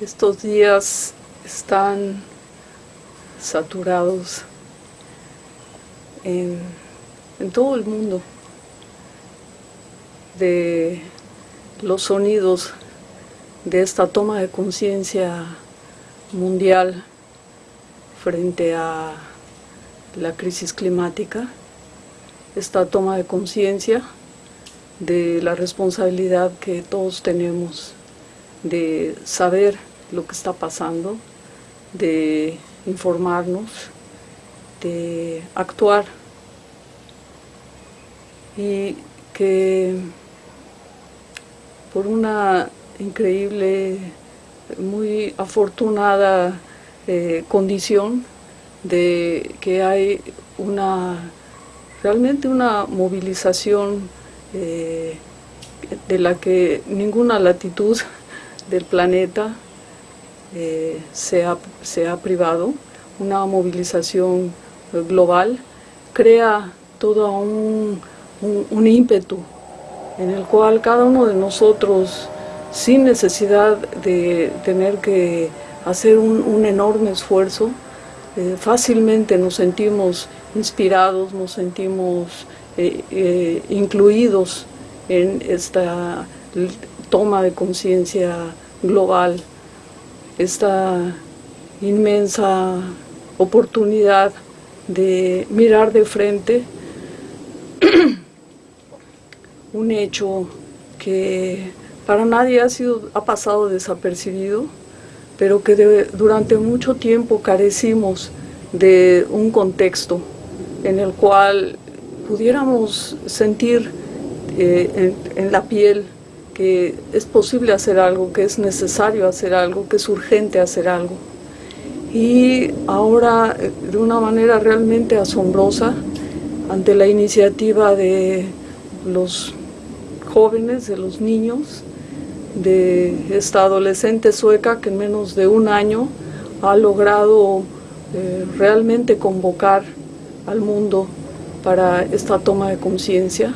Estos días están saturados en, todo el mundo de los sonidos de esta toma de conciencia mundial frente a la crisis climática, esta toma de conciencia de la responsabilidad que todos tenemos de saber lo que está pasando, de informarnos, de actuar. Y que por una increíble, muy afortunada eh, condición de que hay una realmente una movilización eh, de la que ninguna latitud del planeta eh, se, ha, privado, una movilización global, crea todo un, ímpetu en el cual cada uno de nosotros, sin necesidad de tener que hacer un, enorme esfuerzo, eh, fácilmente nos sentimos inspirados, nos sentimos eh, incluidos en esta toma de conciencia global, esta inmensa oportunidad de mirar de frente un hecho que para nadie ha, sido, ha pasado desapercibido, pero que durante mucho tiempo carecimos de un contexto en el cual pudiéramos sentir eh, en, la piel que es posible hacer algo, que es necesario hacer algo, que es urgente hacer algo. Y ahora, eh, de una manera realmente asombrosa, ante la iniciativa de los jóvenes, de los niños, de esta adolescente sueca que en menos de un año ha logrado eh, realmente convocar al mundo para esta toma de conciencia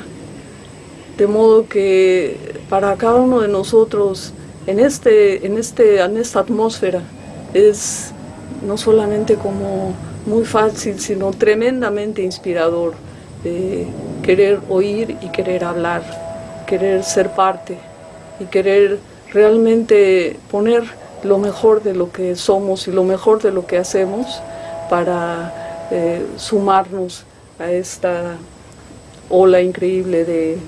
de modo que para cada uno de nosotros en, este, en, este, en esta atmósfera es no solamente como muy fácil, sino tremendamente inspirador de querer oír y querer hablar, querer ser parte y querer realmente poner lo mejor de lo que somos y lo mejor de lo que hacemos para eh, sumarnos a esta ola increíble de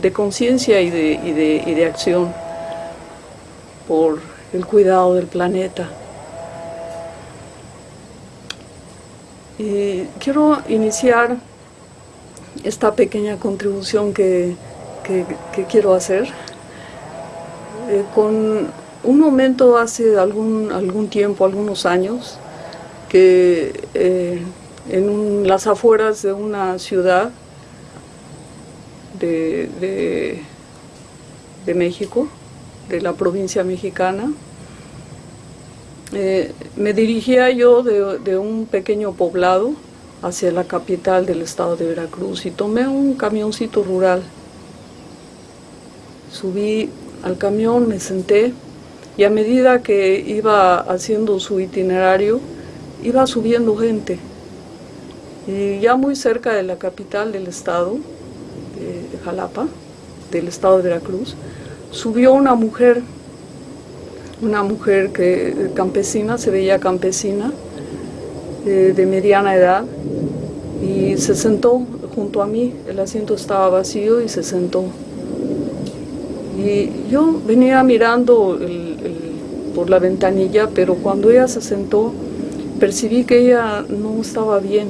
de conciencia y de, y, de, y de acción por el cuidado del planeta. Y quiero iniciar esta pequeña contribución que, que, quiero hacer eh, con un momento hace algún, algún tiempo, algunos años, que eh, en las afueras de una ciudad de, de, México, de la provincia mexicana. Eh, me dirigía yo de, un pequeño poblado hacia la capital del estado de Veracruz y tomé un camioncito rural. Subí al camión, me senté y a medida que iba haciendo su itinerario, iba subiendo gente. Y ya muy cerca de la capital del estado, de Jalapa, del estado de Veracruz, subió una mujer, una mujer que campesina, se veía campesina, eh, de mediana edad, y se sentó junto a mí, el asiento estaba vacío y se sentó. Y yo venía mirando por la ventanilla, pero cuando ella se sentó, percibí que ella no estaba bien,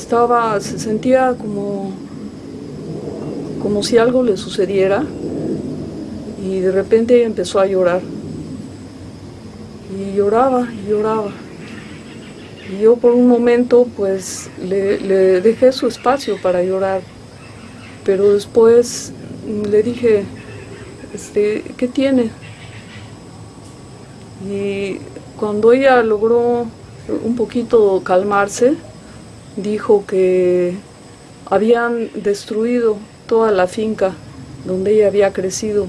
estaba, se sentía como, como si algo le sucediera y de repente empezó a llorar. Y lloraba, y lloraba. Y yo por un momento pues le, le dejé su espacio para llorar, pero después le dije, este, ¿qué tiene? Y cuando ella logró un poquito calmarse, dijo que habían destruido toda la finca donde ella había crecido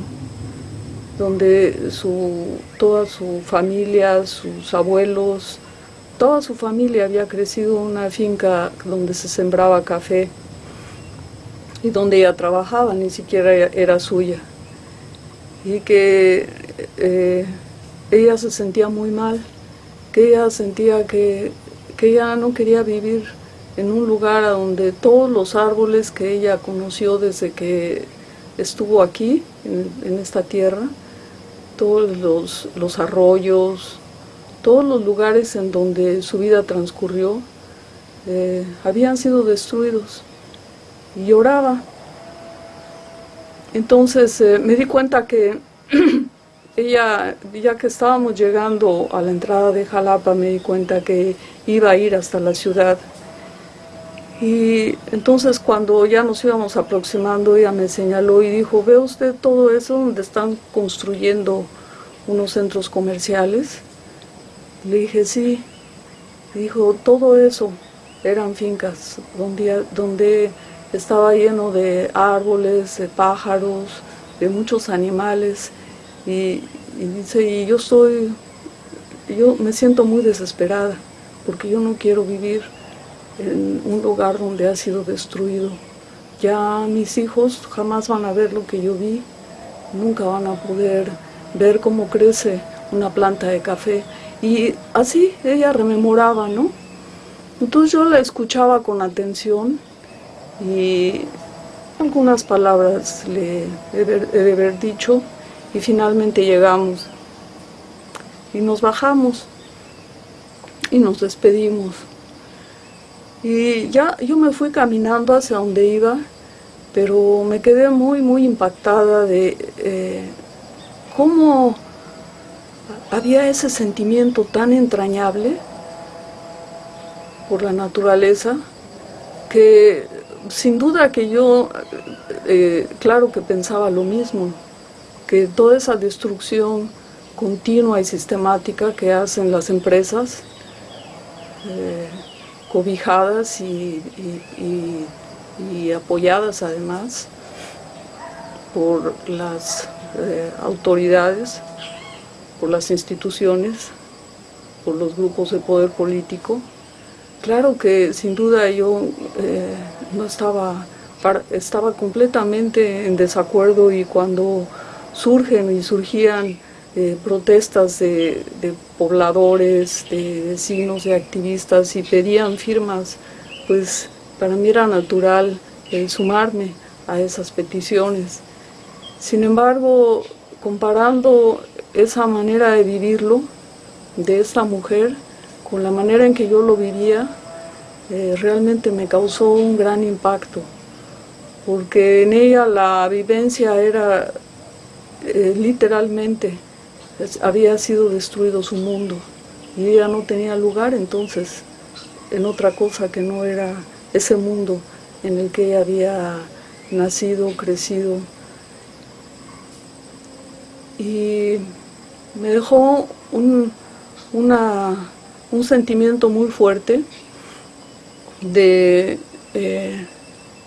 donde su, toda su familia, sus abuelos, toda su familia había crecido en una finca donde se sembraba café y donde ella trabajaba, ni siquiera era suya. Y que eh, ella se sentía muy mal, que ella sentía que, que ella no quería vivir en un lugar donde todos los árboles que ella conoció desde que estuvo aquí, en, esta tierra, todos los, los, arroyos, todos los lugares en donde su vida transcurrió, eh, habían sido destruidos. Y lloraba. Entonces eh, me di cuenta que ella, ya que estábamos llegando a la entrada de Jalapa, me di cuenta que iba a ir hasta la ciudad y entonces cuando ya nos íbamos aproximando, ella me señaló y dijo, ¿ve usted todo eso donde están construyendo unos centros comerciales? Le dije, sí. Dijo, todo eso eran fincas donde, donde estaba lleno de árboles, de pájaros, de muchos animales. Y, y dice, y yo estoy, yo me siento muy desesperada porque yo no quiero vivir en un lugar donde ha sido destruido. Ya mis hijos jamás van a ver lo que yo vi, nunca van a poder ver cómo crece una planta de café. Y así ella rememoraba, ¿no? Entonces yo la escuchaba con atención y algunas palabras le he de haber dicho y finalmente llegamos y nos bajamos y nos despedimos. Y ya yo me fui caminando hacia donde iba, pero me quedé muy, muy impactada de eh, cómo había ese sentimiento tan entrañable por la naturaleza, que sin duda que yo, eh, claro que pensaba lo mismo, que toda esa destrucción continua y sistemática que hacen las empresas, eh, cobijadas y, apoyadas además por las eh, autoridades, por las instituciones, por los grupos de poder político. Claro que sin duda yo eh, no estaba, estaba completamente en desacuerdo y cuando surgen y surgían eh, protestas de, pobladores, de vecinos, de activistas y pedían firmas, pues para mí era natural eh, sumarme a esas peticiones. Sin embargo, comparando esa manera de vivirlo de esta mujer con la manera en que yo lo vivía, eh, realmente me causó un gran impacto, porque en ella la vivencia era literalmente había sido destruido su mundo y ella no tenía lugar entonces en otra cosa que no era ese mundo en el que ella había nacido, crecido. Y me dejó un, un sentimiento muy fuerte de eh,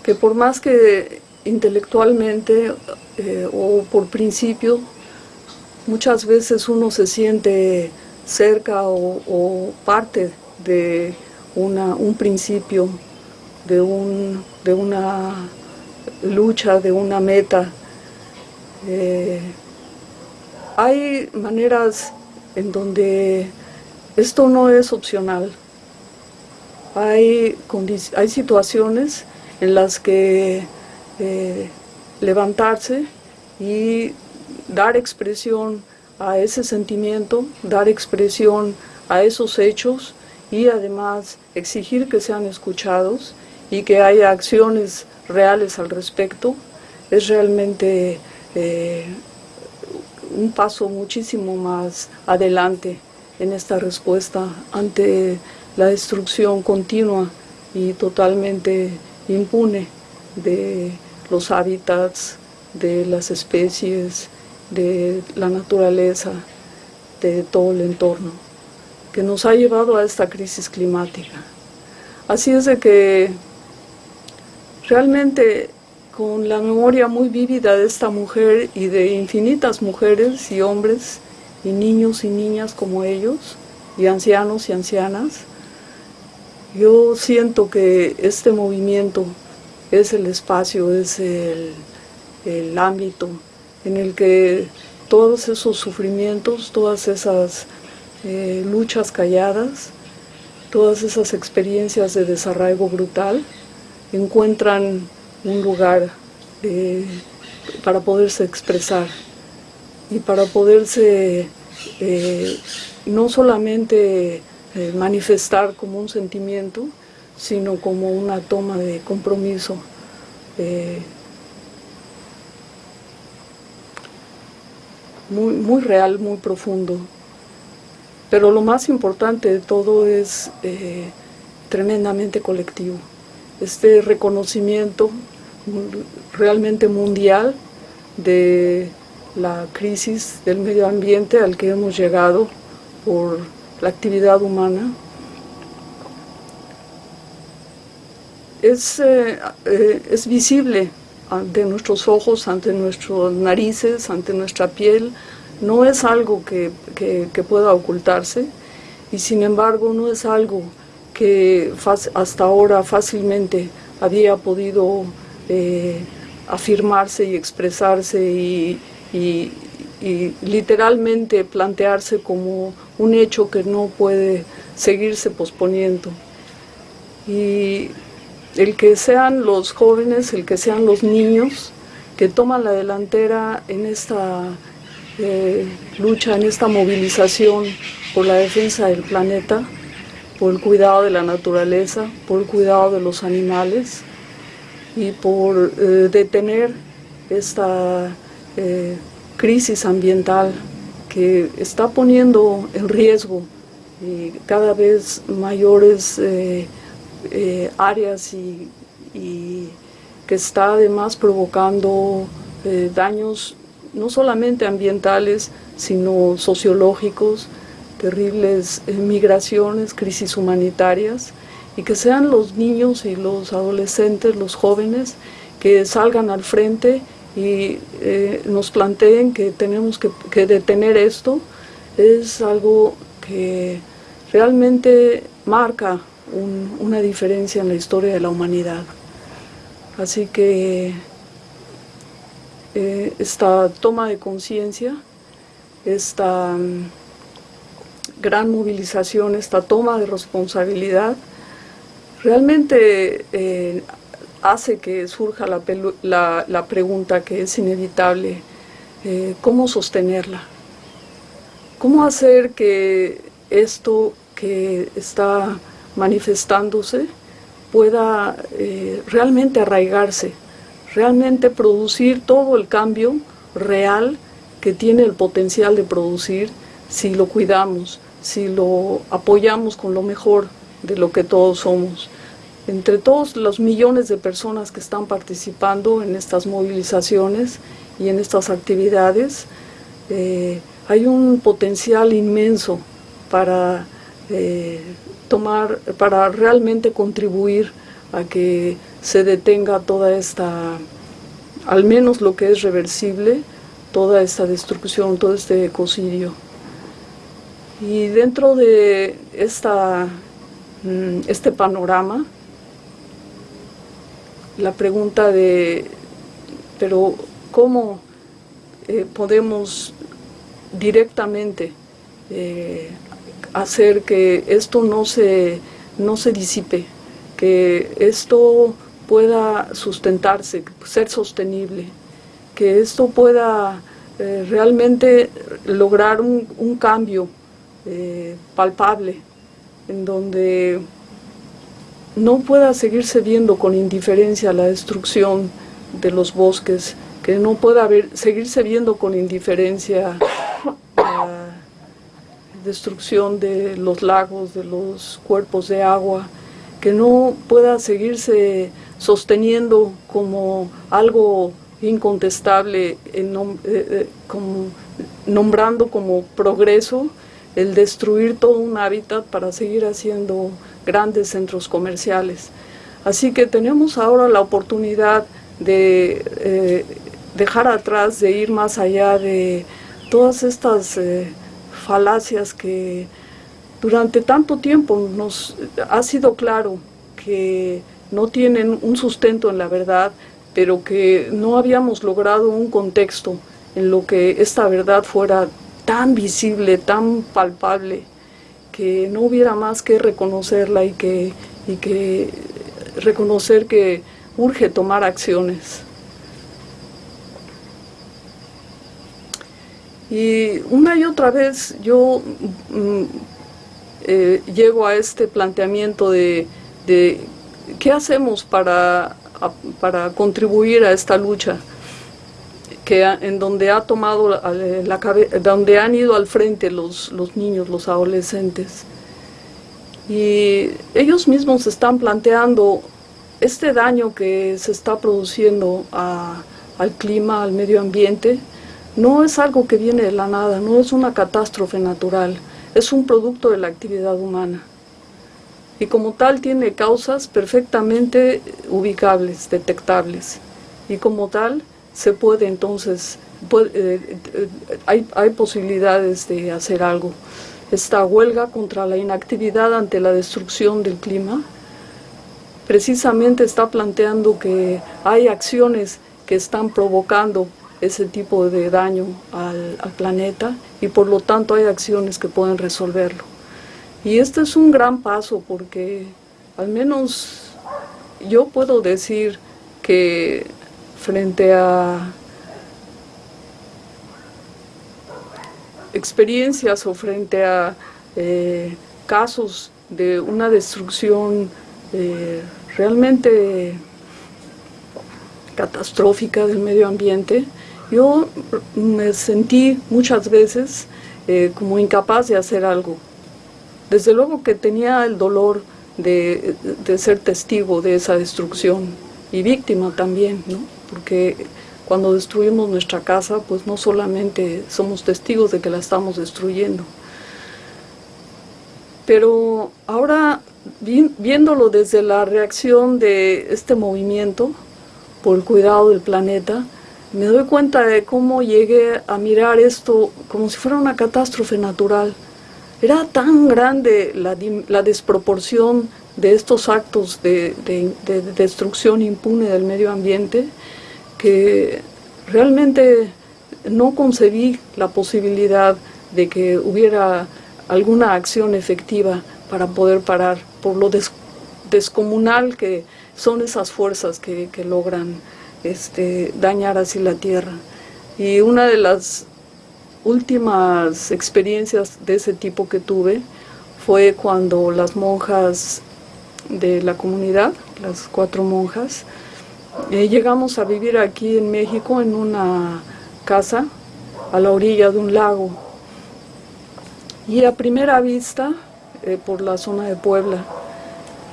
que por más que intelectualmente eh, o por principio muchas veces uno se siente cerca o, parte de un principio, de, un, de una lucha, de una meta. Eh, hay maneras en donde esto no es opcional. Hay, hay situaciones en las que eh, levantarse y dar expresión a ese sentimiento, dar expresión a esos hechos y además exigir que sean escuchados y que haya acciones reales al respecto, es realmente eh, un paso muchísimo más adelante en esta respuesta ante la destrucción continua y totalmente impune de los hábitats, de las especies, de la naturaleza, de todo el entorno, que nos ha llevado a esta crisis climática. Así es de que realmente con la memoria muy vívida de esta mujer y de infinitas mujeres y hombres y niños y niñas como ellos, y ancianos y ancianas, yo siento que este movimiento es el espacio, es el, el ámbito en el que todos esos sufrimientos, todas esas eh, luchas calladas, todas esas experiencias de desarraigo brutal encuentran un lugar eh, para poderse expresar y para poderse eh, no solamente manifestar como un sentimiento, sino como una toma de compromiso muy, muy real, muy profundo. Pero lo más importante de todo es eh, tremendamente colectivo. Este reconocimiento realmente mundial de la crisis del medio ambiente al que hemos llegado por la actividad humana. Es, eh, eh, es visible ante nuestros ojos, ante nuestras narices, ante nuestra piel, no es algo que, pueda ocultarse y sin embargo no es algo que hasta ahora fácilmente había podido eh, afirmarse y expresarse y, literalmente plantearse como un hecho que no puede seguirse posponiendo. Y el que sean los jóvenes, el que sean los niños que toman la delantera en esta eh, lucha, en esta movilización por la defensa del planeta, por el cuidado de la naturaleza, por el cuidado de los animales y por eh, detener esta eh, crisis ambiental que está poniendo en riesgo cada vez mayores eh, áreas y, que está además provocando eh, daños no solamente ambientales, sino sociológicos, terribles eh, migraciones, crisis humanitarias, y que sean los niños y los adolescentes, los jóvenes, que salgan al frente y nos planteen que tenemos que, que detener esto, es algo que realmente marca una diferencia en la historia de la humanidad. Así que eh, esta toma de conciencia, esta mm, gran movilización, esta toma de responsabilidad, realmente eh, hace que surja la, pregunta que es inevitable, eh, ¿cómo sostenerla? ¿Cómo hacer que esto que está manifestándose pueda eh, realmente arraigarse, realmente producir todo el cambio real que tiene el potencial de producir si lo cuidamos, si lo apoyamos con lo mejor de lo que todos somos. Entre todos los millones de personas que están participando en estas movilizaciones y en estas actividades, eh, hay un potencial inmenso para eh, tomar, para realmente contribuir a que se detenga toda esta, al menos lo que es reversible, toda esta destrucción, todo este ecocidio. Y dentro de esta, mm, este panorama, la pregunta de, pero ¿cómo eh, podemos directamente eh, hacer que esto no se, no se disipe, que esto pueda sustentarse, ser sostenible, que esto pueda eh, realmente lograr un, cambio eh, palpable, en donde no pueda seguirse viendo con indiferencia la destrucción de los bosques, que no pueda seguirse viendo con indiferencia destrucción de los lagos, de los cuerpos de agua, que no pueda seguirse sosteniendo como algo incontestable, eh, eh, como, nombrando como progreso el destruir todo un hábitat para seguir haciendo grandes centros comerciales. Así que tenemos ahora la oportunidad de eh, dejar atrás, de ir más allá de todas estas falacias que durante tanto tiempo nos ha sido claro que no tienen un sustento en la verdad, pero que no habíamos logrado un contexto en lo que esta verdad fuera tan visible, tan palpable, que no hubiera más que reconocerla y que, y que reconocer que urge tomar acciones. Y una y otra vez yo mm, eh, llego a este planteamiento de, qué hacemos para, para contribuir a esta lucha que en donde ha tomado la, donde han ido al frente los, los niños, los adolescentes. Y ellos mismos están planteando este daño que se está produciendo al clima, al medio ambiente, no es algo que viene de la nada, no es una catástrofe natural, es un producto de la actividad humana. Y como tal tiene causas perfectamente ubicables, detectables. Y como tal se puede entonces, eh, eh, hay, hay posibilidades de hacer algo. Esta huelga contra la inactividad ante la destrucción del clima precisamente está planteando que hay acciones que están provocando ese tipo de daño al, planeta y por lo tanto hay acciones que pueden resolverlo. Y este es un gran paso porque al menos yo puedo decir que frente a experiencias o frente a eh, casos de una destrucción eh, realmente catastrófica del medio ambiente, yo me sentí muchas veces eh, como incapaz de hacer algo. Desde luego que tenía el dolor de, ser testigo de esa destrucción y víctima también, ¿no? porque cuando destruimos nuestra casa, pues no solamente somos testigos de que la estamos destruyendo. Pero ahora, viéndolo desde la reacción de este movimiento por el cuidado del planeta, me doy cuenta de cómo llegué a mirar esto como si fuera una catástrofe natural. Era tan grande la, desproporción de estos actos de, destrucción impune del medio ambiente que realmente no concebí la posibilidad de que hubiera alguna acción efectiva para poder parar por lo descomunal que son esas fuerzas que logran este, dañar así la tierra. Y una de las últimas experiencias de ese tipo que tuve fue cuando las monjas de la comunidad, las cuatro monjas, eh, llegamos a vivir aquí en México en una casa a la orilla de un lago. Y a primera vista, eh, por la zona de Puebla,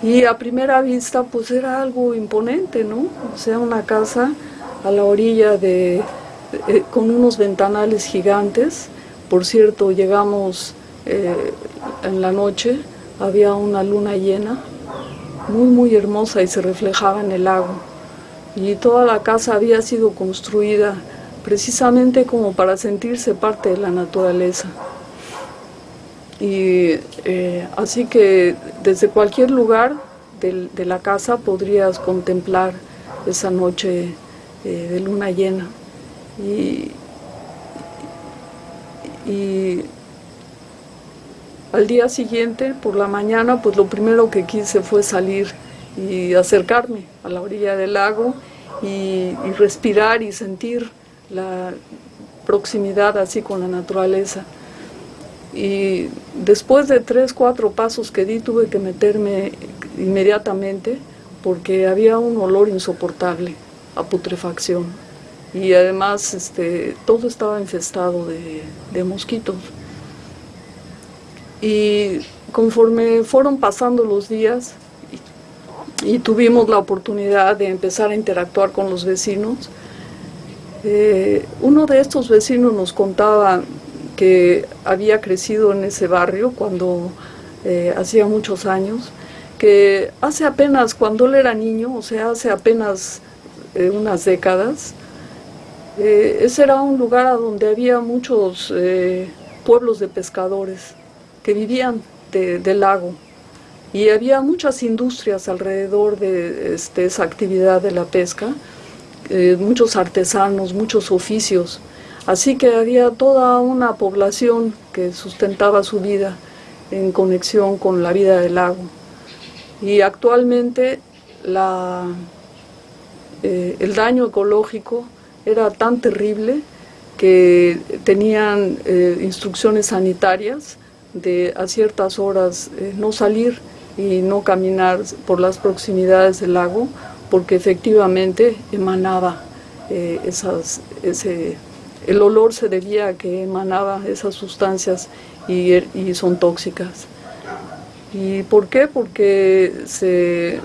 y a primera vista pues era algo imponente, ¿no? O sea, una casa a la orilla de, eh, con unos ventanales gigantes. Por cierto, llegamos eh, en la noche, había una luna llena, muy muy hermosa y se reflejaba en el lago. Y toda la casa había sido construida precisamente como para sentirse parte de la naturaleza. Y eh, así que desde cualquier lugar de, la casa podrías contemplar esa noche eh, de luna llena. Y, al día siguiente, por la mañana, pues lo primero que quise fue salir y acercarme a la orilla del lago y respirar y sentir la proximidad así con la naturaleza y después de tres, cuatro pasos que di tuve que meterme inmediatamente porque había un olor insoportable a putrefacción y además este, todo estaba infestado de, mosquitos. Y conforme fueron pasando los días y, tuvimos la oportunidad de empezar a interactuar con los vecinos, eh, uno de estos vecinos nos contaba que había crecido en ese barrio cuando eh, hacía muchos años, que hace apenas, cuando él era niño, o sea, hace apenas eh, unas décadas, eh, ese era un lugar donde había muchos pueblos de pescadores que vivían del lago. Y había muchas industrias alrededor de este, esa actividad de la pesca, muchos artesanos, muchos oficios, así que había toda una población que sustentaba su vida en conexión con la vida del lago. Y actualmente la, el daño ecológico era tan terrible que tenían eh, instrucciones sanitarias de a ciertas horas eh, no salir y no caminar por las proximidades del lago porque efectivamente emanaba eh, esas, ese, el olor se debía a que emanaba esas sustancias y, son tóxicas. ¿Y por qué? Porque se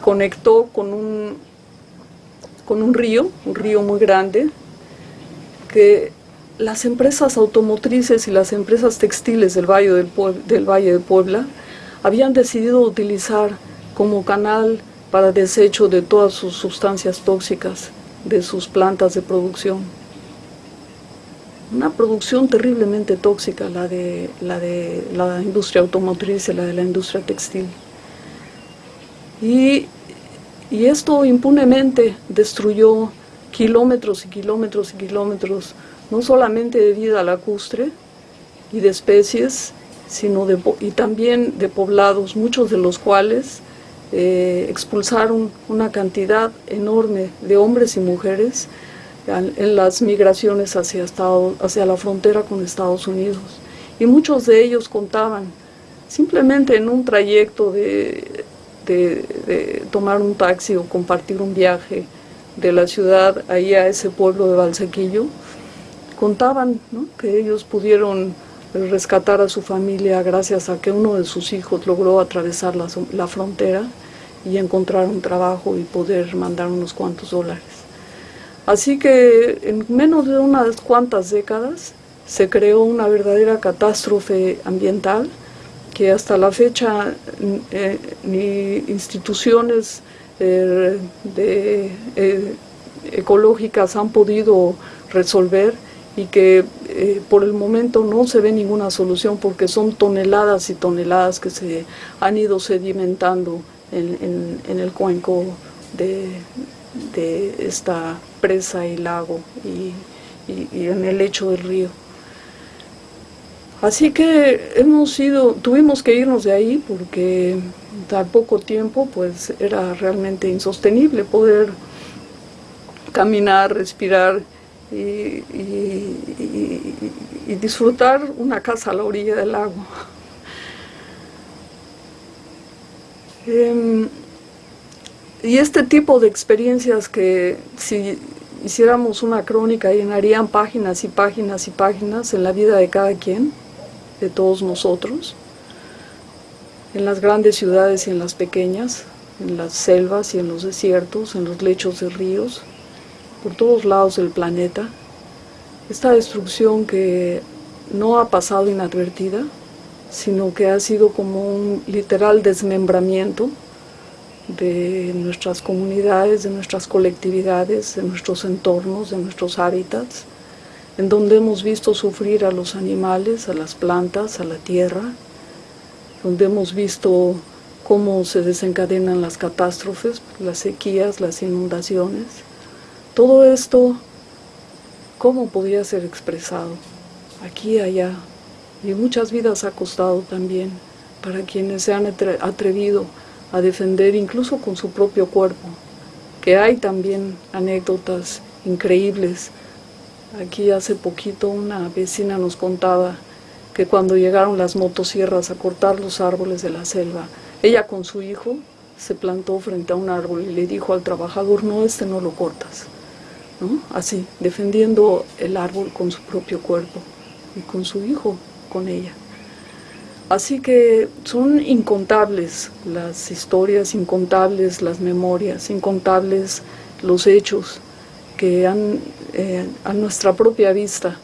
conectó con un con un río, un río muy grande, que las empresas automotrices y las empresas textiles del Valle, del, del Valle de Puebla habían decidido utilizar como canal para desecho de todas sus sustancias tóxicas de sus plantas de producción. Una producción terriblemente tóxica, la de la, de la industria automotriz y la de la industria textil. Y y esto impunemente destruyó kilómetros y kilómetros y kilómetros, no solamente de vida lacustre y de especies, sino de, y también de poblados, muchos de los cuales eh, expulsaron una cantidad enorme de hombres y mujeres en las migraciones hacia, hacia la frontera con Estados Unidos. Y muchos de ellos contaban simplemente en un trayecto de tomar un taxi o compartir un viaje de la ciudad ahí a ese pueblo de Valsequillo, contaban que ellos pudieron rescatar a su familia gracias a que uno de sus hijos logró atravesar la, la frontera y encontrar un trabajo y poder mandar unos cuantos dólares. Así que en menos de unas cuantas décadas se creó una verdadera catástrofe ambiental que hasta la fecha eh, ni instituciones eh, eh, ecológicas han podido resolver y que por el momento no se ve ninguna solución porque son toneladas y toneladas que se han ido sedimentando en, el cuenco de, esta presa y lago y en el lecho del río. Así que hemos ido, tuvimos que irnos de ahí porque al poco tiempo pues era realmente insostenible poder caminar, respirar y, disfrutar una casa a la orilla del lago. Em, y este tipo de experiencias que si hiciéramos una crónica llenarían páginas y páginas y páginas en la vida de cada quien, de todos nosotros, en las grandes ciudades y en las pequeñas, en las selvas y en los desiertos, en los lechos de ríos, por todos lados del planeta. Esta destrucción que no ha pasado inadvertida, sino que ha sido como un literal desmembramiento de nuestras comunidades, de nuestras colectividades, de nuestros entornos, de nuestros hábitats, en donde hemos visto sufrir a los animales, a las plantas, a la tierra, donde hemos visto cómo se desencadenan las catástrofes, las sequías, las inundaciones. Todo esto, ¿cómo podría ser expresado? Aquí y allá. Y muchas vidas ha costado también para quienes se han atrevido a defender incluso con su propio cuerpo, que hay también anécdotas increíbles Aquí hace poquito una vecina nos contaba que cuando llegaron las motosierras a cortar los árboles de la selva, ella con su hijo se plantó frente a un árbol y le dijo al trabajador, no, este no lo cortas. Así, defendiendo el árbol con su propio cuerpo y con su hijo, con ella. Así que son incontables las historias, incontables las memorias, incontables los hechos que han eh, a nuestra propia vista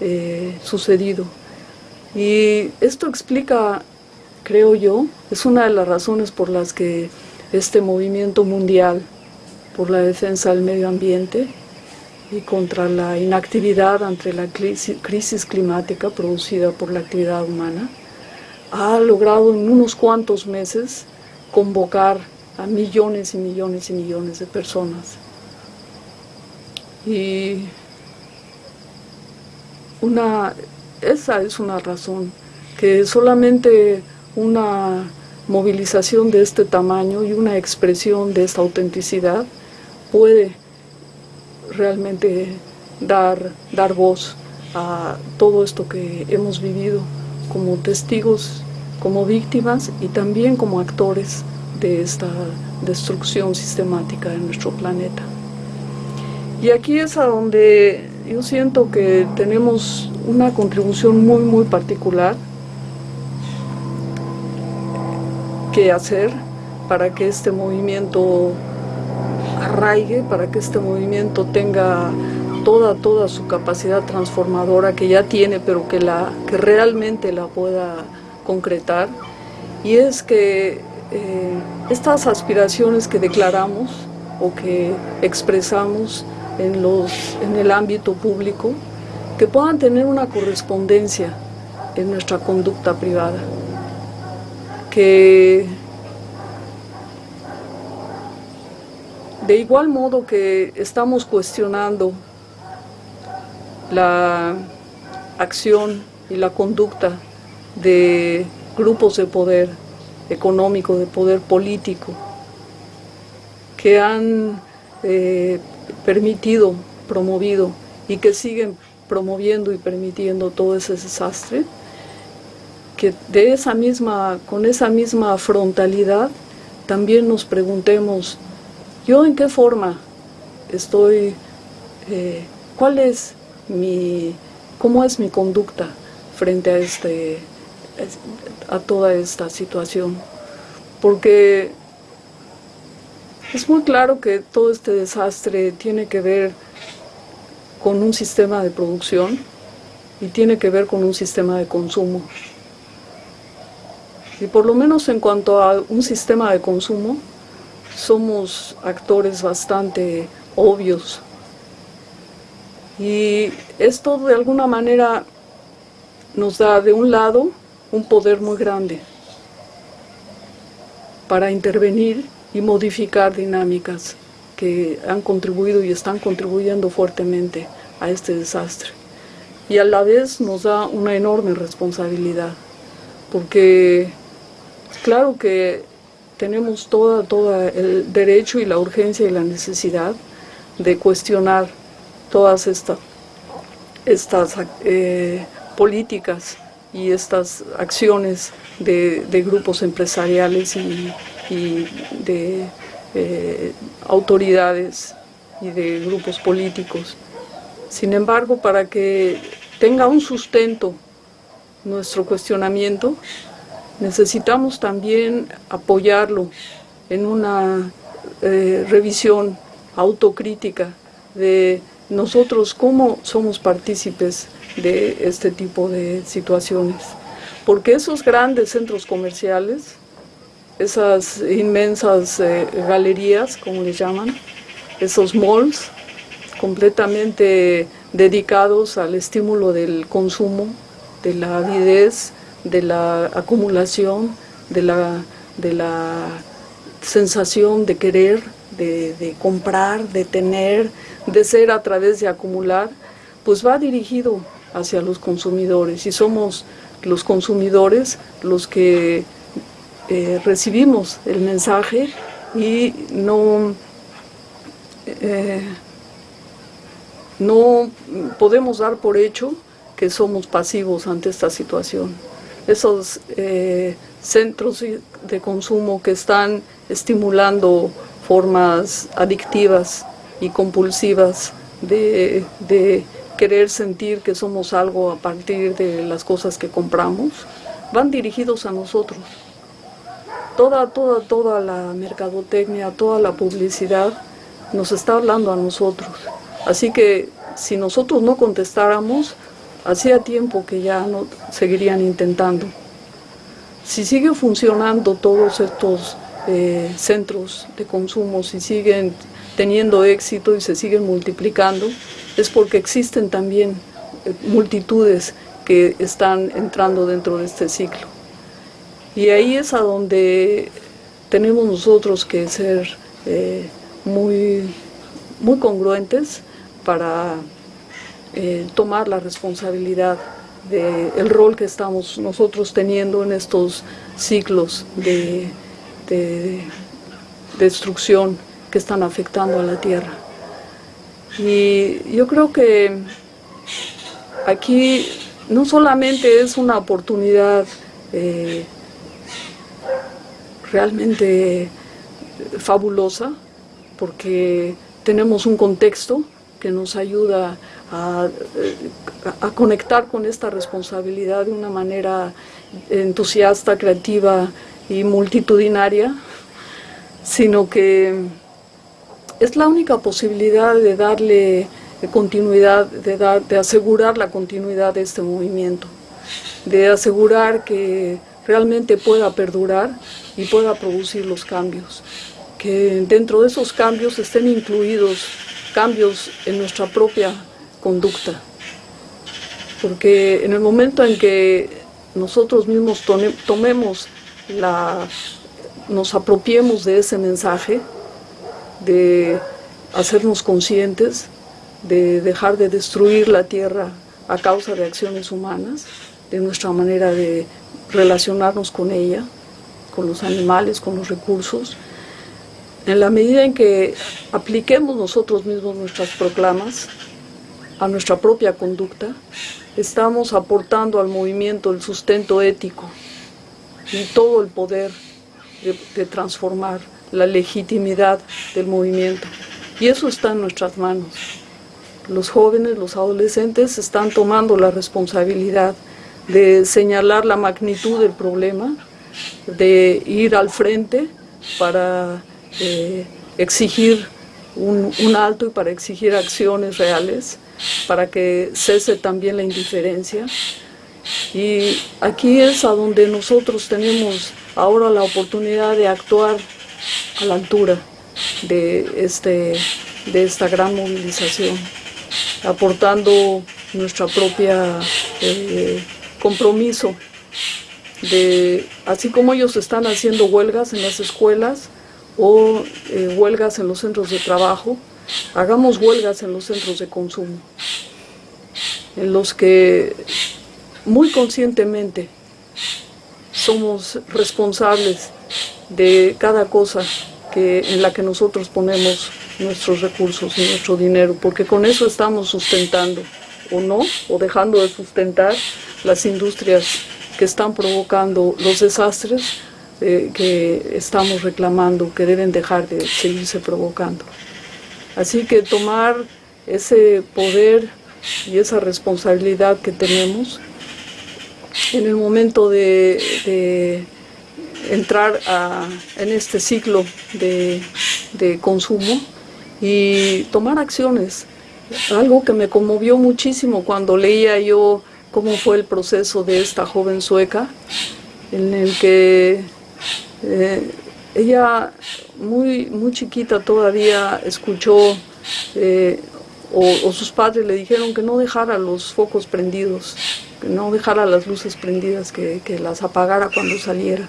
eh, sucedido. Y esto explica, creo yo, es una de las razones por las que este movimiento mundial por la defensa del medio ambiente y contra la inactividad ante la crisis climática producida por la actividad humana, ha logrado en unos cuantos meses convocar a millones y millones y millones de personas. Y una, esa es una razón, que solamente una movilización de este tamaño y una expresión de esta autenticidad puede realmente dar, dar voz a todo esto que hemos vivido como testigos, como víctimas y también como actores de esta destrucción sistemática de nuestro planeta. Y aquí es a donde yo siento que tenemos una contribución muy, muy particular que hacer para que este movimiento arraigue, para que este movimiento tenga toda, toda su capacidad transformadora que ya tiene, pero que, la, que realmente la pueda concretar. Y es que eh, estas aspiraciones que declaramos o que expresamos en, los, en el ámbito público, que puedan tener una correspondencia en nuestra conducta privada, que de igual modo que estamos cuestionando la acción y la conducta de grupos de poder económico, de poder político, que han eh, permitido, promovido y que siguen promoviendo y permitiendo todo ese desastre, que de esa misma, con esa misma frontalidad también nos preguntemos, ¿yo en qué forma estoy, eh, cuál es mi, cómo es mi conducta frente a, este, a toda esta situación? Porque es muy claro que todo este desastre tiene que ver con un sistema de producción y tiene que ver con un sistema de consumo. Y por lo menos en cuanto a un sistema de consumo, somos actores bastante obvios. Y esto de alguna manera nos da de un lado un poder muy grande para intervenir y modificar dinámicas que han contribuido y están contribuyendo fuertemente a este desastre. Y a la vez nos da una enorme responsabilidad, porque claro que tenemos todo, todo el derecho y la urgencia y la necesidad de cuestionar todas estas eh, políticas y estas acciones de, grupos empresariales y, de eh, autoridades y de grupos políticos. Sin embargo, para que tenga un sustento nuestro cuestionamiento, necesitamos también apoyarlo en una eh, revisión autocrítica de nosotros cómo somos partícipes de este tipo de situaciones. Porque esos grandes centros comerciales, esas inmensas eh, galerías, como les llaman, esos malls, completamente dedicados al estímulo del consumo, de la avidez, de la acumulación, de la, de la sensación de querer, de, comprar, de tener, de ser a través de acumular, pues va dirigido hacia los consumidores y somos los consumidores los que eh, recibimos el mensaje y no, eh, no podemos dar por hecho que somos pasivos ante esta situación. Esos eh, centros de consumo que están estimulando formas adictivas y compulsivas de, querer sentir que somos algo a partir de las cosas que compramos, van dirigidos a nosotros. Toda, toda, toda la mercadotecnia, toda la publicidad nos está hablando a nosotros. Así que si nosotros no contestáramos, hacía tiempo que ya no seguirían intentando. Si siguen funcionando todos estos centros de consumo, si siguen teniendo éxito y se siguen multiplicando, es porque existen también eh, multitudes que están entrando dentro de este ciclo. Y ahí es a donde tenemos nosotros que ser eh, muy, muy congruentes para eh, tomar la responsabilidad del rol que estamos nosotros teniendo en estos ciclos de, de destrucción que están afectando a la tierra. Y yo creo que aquí no solamente es una oportunidad eh, realmente fabulosa, porque tenemos un contexto que nos ayuda a, a, conectar con esta responsabilidad de una manera entusiasta, creativa y multitudinaria, sino que es la única posibilidad de darle continuidad, de, de asegurar la continuidad de este movimiento, de asegurar que realmente pueda perdurar y pueda producir los cambios, que dentro de esos cambios estén incluidos cambios en nuestra propia conducta, porque en el momento en que nosotros mismos tomemos la, nos apropiemos de ese mensaje, de hacernos conscientes, de dejar de destruir la tierra a causa de acciones humanas, de nuestra manera de relacionarnos con ella, con los animales, con los recursos. En la medida en que apliquemos nosotros mismos nuestras proclamas a nuestra propia conducta, estamos aportando al movimiento el sustento ético y todo el poder de, transformar la legitimidad del movimiento. Y eso está en nuestras manos. Los jóvenes, los adolescentes están tomando la responsabilidad de señalar la magnitud del problema, de ir al frente para eh, exigir un, alto y para exigir acciones reales, para que cese también la indiferencia. Y aquí es a donde nosotros tenemos ahora la oportunidad de actuar a la altura de, este, de esta gran movilización, aportando nuestra propia eh, compromiso de, así como ellos están haciendo huelgas en las escuelas o eh, huelgas en los centros de trabajo, hagamos huelgas en los centros de consumo, en los que muy conscientemente somos responsables de cada cosa que, en la que nosotros ponemos nuestros recursos y nuestro dinero, porque con eso estamos sustentando, o no, o dejando de sustentar las industrias que están provocando los desastres eh, que estamos reclamando, que deben dejar de seguirse provocando. Así que tomar ese poder y esa responsabilidad que tenemos en el momento de, entrar a, en este ciclo de, consumo y tomar acciones. Algo que me conmovió muchísimo cuando leía yo cómo fue el proceso de esta joven sueca, en el que eh, ella muy, muy chiquita todavía escuchó eh, o, o, sus padres le dijeron que no dejara los focos prendidos, no dejara las luces prendidas, que, que las apagara cuando saliera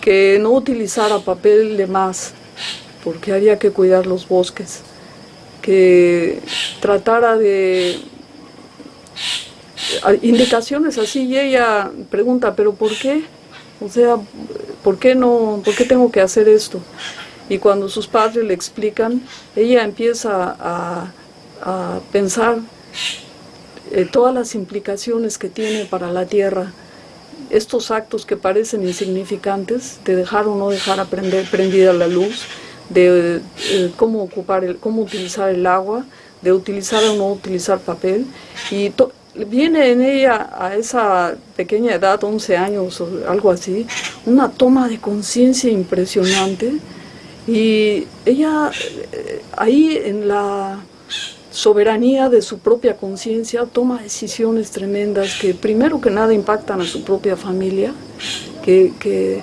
que no utilizara papel de más, porque había que cuidar los bosques, que tratara de indicaciones así y ella pregunta, pero ¿por qué? O sea, ¿por qué no, por qué tengo que hacer esto? Y cuando sus padres le explican, ella empieza a, a pensar eh, todas las implicaciones que tiene para la tierra, estos actos que parecen insignificantes, de dejar o no dejar aprender, prendida la luz, de eh, cómo ocupar, el, cómo utilizar el agua, de utilizar o no utilizar papel, y viene en ella a esa pequeña edad, 11 años o algo así, una toma de conciencia impresionante, y ella eh, ahí en la soberanía de su propia conciencia, toma decisiones tremendas que primero que nada impactan a su propia familia, que, que,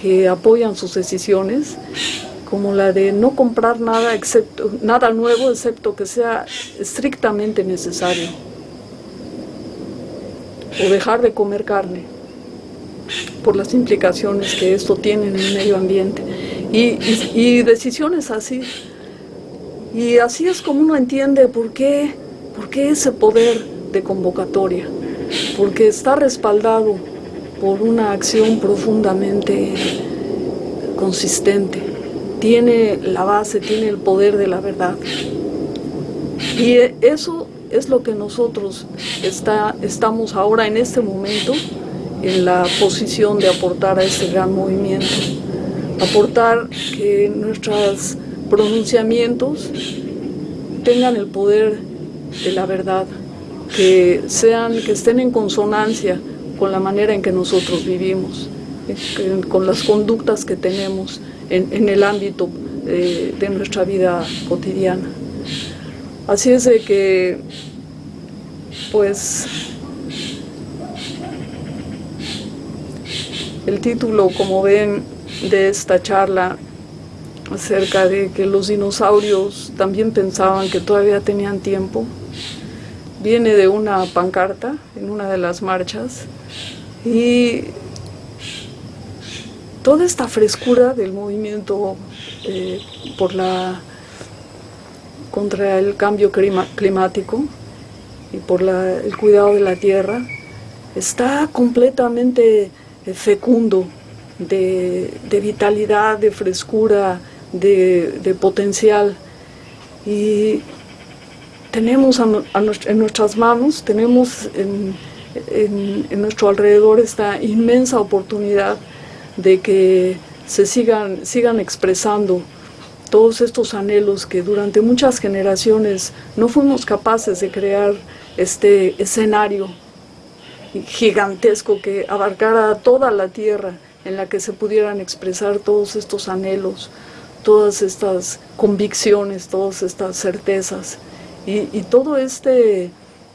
que apoyan sus decisiones, como la de no comprar nada, excepto, nada nuevo excepto que sea estrictamente necesario. O dejar de comer carne por las implicaciones que esto tiene en el medio ambiente. Y, y decisiones así. Y así es como uno entiende por qué, por qué ese poder de convocatoria. Porque está respaldado por una acción profundamente consistente. Tiene la base, tiene el poder de la verdad. Y eso es lo que nosotros está, estamos ahora en este momento en la posición de aportar a este gran movimiento. Aportar que nuestros pronunciamientos tengan el poder de la verdad, que, sean, que estén en consonancia con la manera en que nosotros vivimos, con las conductas que tenemos en, el ámbito eh, de nuestra vida cotidiana. Así es de que, pues, el título, como ven, de esta charla acerca de que los dinosaurios también pensaban que todavía tenían tiempo, viene de una pancarta en una de las marchas y toda esta frescura del movimiento eh, por la contra el cambio climático y por el cuidado de la tierra está completamente fecundo de, vitalidad, de frescura, de, potencial. Y tenemos en nuestras manos, tenemos en, en, nuestro alrededor esta inmensa oportunidad de que se sigan, sigan expresando todos estos anhelos que durante muchas generaciones no fuimos capaces de crear este escenario gigantesco que abarcara toda la tierra en la que se pudieran expresar todos estos anhelos, todas estas convicciones, todas estas certezas y, y todo este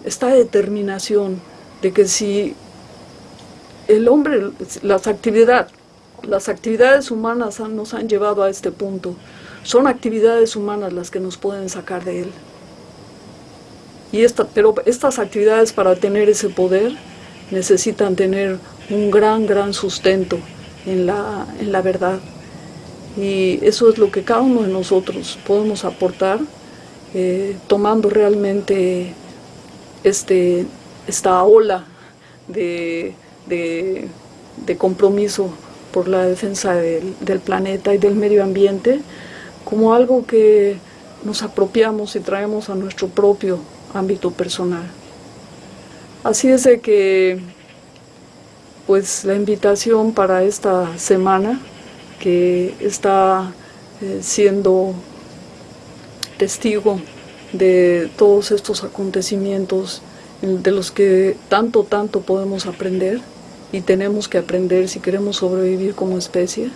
esta determinación de que si el hombre, las actividades, las actividades humanas nos han llevado a este punto, son actividades humanas las que nos pueden sacar de él. Y esta, pero estas actividades para tener ese poder necesitan tener un gran, gran sustento en la, en la verdad. Y eso es lo que cada uno de nosotros podemos aportar, eh, tomando realmente este, esta ola de, compromiso por la defensa del, planeta y del medio ambiente como algo que nos apropiamos y traemos a nuestro propio ámbito personal. Así es de que, pues la invitación para esta semana que está eh, siendo testigo de todos estos acontecimientos de los que tanto, tanto podemos aprender y tenemos que aprender si queremos sobrevivir como especie,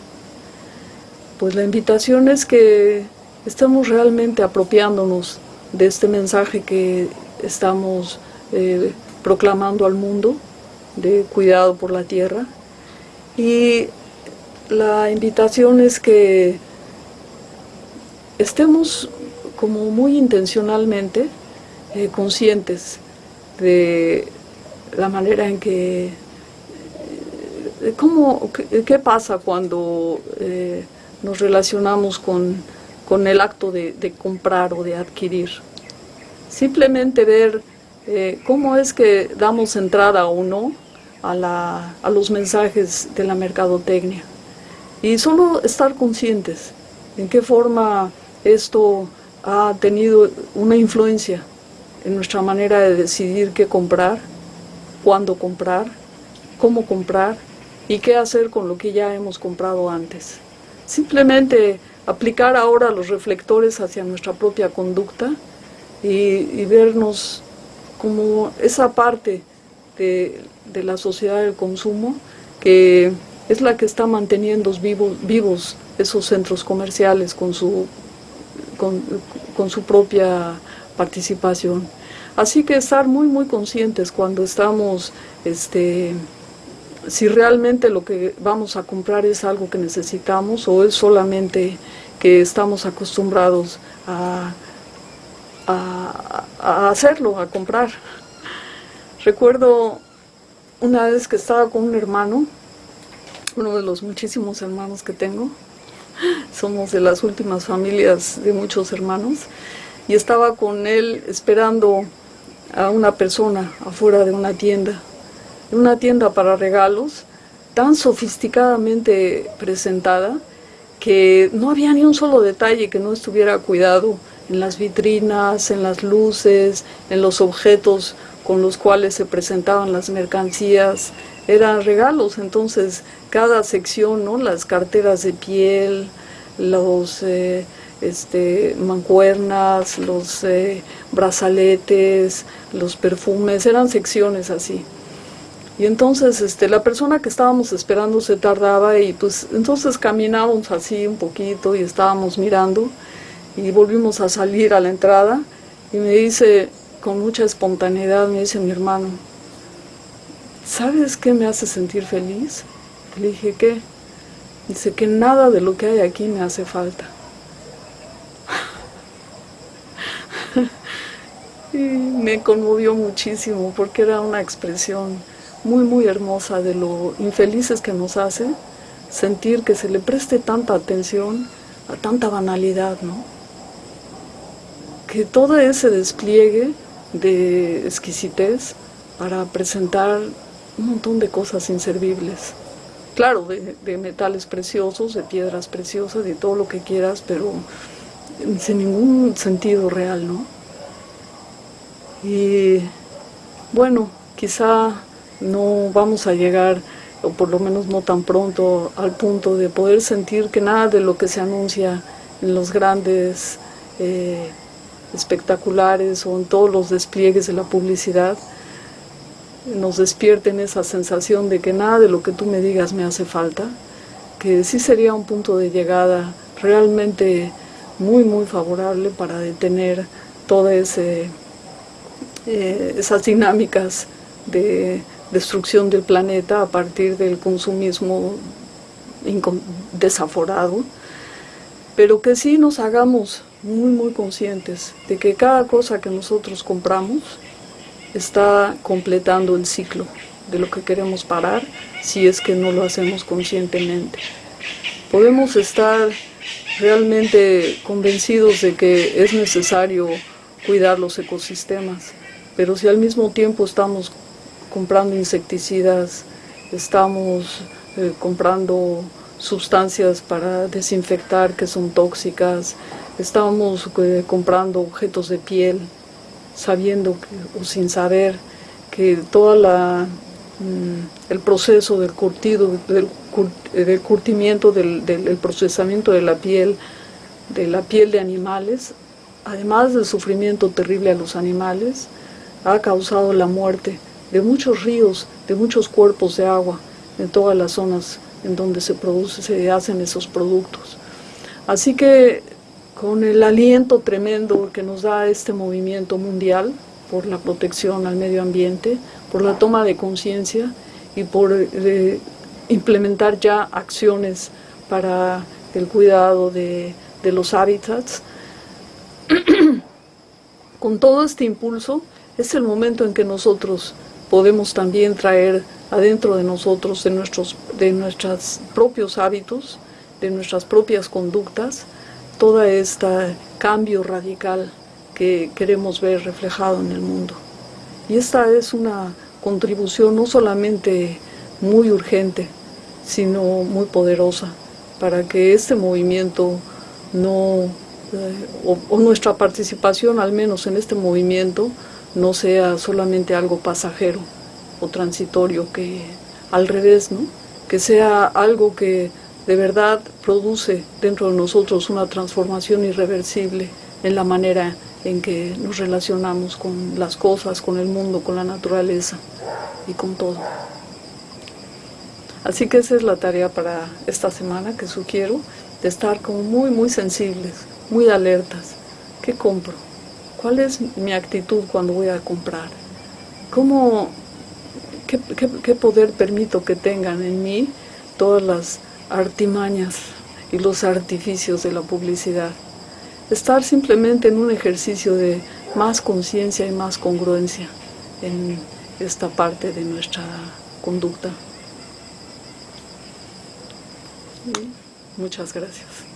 pues la invitación es que estemos realmente apropiándonos de este mensaje que estamos eh, proclamando al mundo de cuidado por la tierra y la invitación es que estemos como muy intencionalmente eh, conscientes de la manera en que... ¿cómo, qué, pasa cuando eh, nos relacionamos con, el acto de, comprar o de adquirir? Simplemente ver eh, cómo es que damos entrada o no a, a los mensajes de la mercadotecnia. Y solo estar conscientes en qué forma esto ha tenido una influencia en nuestra manera de decidir qué comprar, cuándo comprar, cómo comprar y qué hacer con lo que ya hemos comprado antes. Simplemente aplicar ahora los reflectores hacia nuestra propia conducta y, vernos como esa parte de, la sociedad del consumo que es la que está manteniendo vivos, vivos esos centros comerciales con su, con su propia participación. Así que estar muy, muy conscientes cuando estamos, este, si realmente lo que vamos a comprar es algo que necesitamos o es solamente que estamos acostumbrados a, a, hacerlo, a comprar. Recuerdo una vez que estaba con un hermano, uno de los muchísimos hermanos que tengo, somos de las últimas familias de muchos hermanos, y estaba con él esperando a una persona afuera de una tienda, una tienda para regalos, tan sofisticadamente presentada, que no había ni un solo detalle que no estuviera cuidado en las vitrinas, en las luces, en los objetos con los cuales se presentaban las mercancías, eran regalos, entonces cada sección, ¿no? las carteras de piel, los eh, este, mancuernas, los eh, brazaletes, los perfumes, eran secciones así. Y entonces este, la persona que estábamos esperando se tardaba y pues entonces caminábamos así un poquito y estábamos mirando y volvimos a salir a la entrada y me dice con mucha espontaneidad, me dice mi hermano, ¿sabes qué me hace sentir feliz? Le dije, ¿qué? Dice que nada de lo que hay aquí me hace falta. y me conmovió muchísimo porque era una expresión muy, muy hermosa de lo infelices que nos hace sentir que se le preste tanta atención a tanta banalidad, ¿no? Que todo ese despliegue de exquisitez para presentar un montón de cosas inservibles. Claro, de, de, metales preciosos, de piedras preciosas, de todo lo que quieras, pero sin ningún sentido real, ¿no? Y bueno, quizá no vamos a llegar, o por lo menos no tan pronto, al punto de poder sentir que nada de lo que se anuncia en los grandes eh, espectaculares o en todos los despliegues de la publicidad nos despierten esa sensación de que nada de lo que tú me digas me hace falta, que sí sería un punto de llegada realmente muy muy favorable para detener todas eh, esas dinámicas de destrucción del planeta a partir del consumismo desaforado, pero que sí nos hagamos muy muy conscientes de que cada cosa que nosotros compramos está completando el ciclo de lo que queremos parar si es que no lo hacemos conscientemente. Podemos estar realmente convencidos de que es necesario cuidar los ecosistemas, pero si al mismo tiempo estamos comprando insecticidas, estamos eh, comprando sustancias para desinfectar que son tóxicas, estamos eh, comprando objetos de piel, sabiendo o sin saber que todo mm, el proceso del curtido, del, curtimiento, del, del, procesamiento de la piel, de la piel de animales, además del sufrimiento terrible a los animales, ha causado la muerte de muchos ríos, de muchos cuerpos de agua en todas las zonas en donde se produce, se hacen esos productos. Así que con el aliento tremendo que nos da este movimiento mundial por la protección al medio ambiente, por la toma de conciencia y por eh, implementar ya acciones para el cuidado de, los hábitats, con todo este impulso es el momento en que nosotros podemos también traer adentro de nosotros, de nuestros de nuestros propios hábitos, de nuestras propias conductas, todo este cambio radical que queremos ver reflejado en el mundo. Y esta es una contribución no solamente muy urgente, sino muy poderosa para que este movimiento no, eh, o nuestra participación al menos en este movimiento, no sea solamente algo pasajero o transitorio, que al revés, ¿no? que sea algo que de verdad produce dentro de nosotros una transformación irreversible en la manera en que nos relacionamos con las cosas, con el mundo, con la naturaleza y con todo. Así que esa es la tarea para esta semana que sugiero, de estar como muy, muy sensibles, muy alertas. ¿Qué compro? ¿Cuál es mi actitud cuando voy a comprar? ¿Cómo, qué, qué, poder permito que tengan en mí todas las artimañas y los artificios de la publicidad. Estar simplemente en un ejercicio de más conciencia y más congruencia en esta parte de nuestra conducta. Muchas gracias.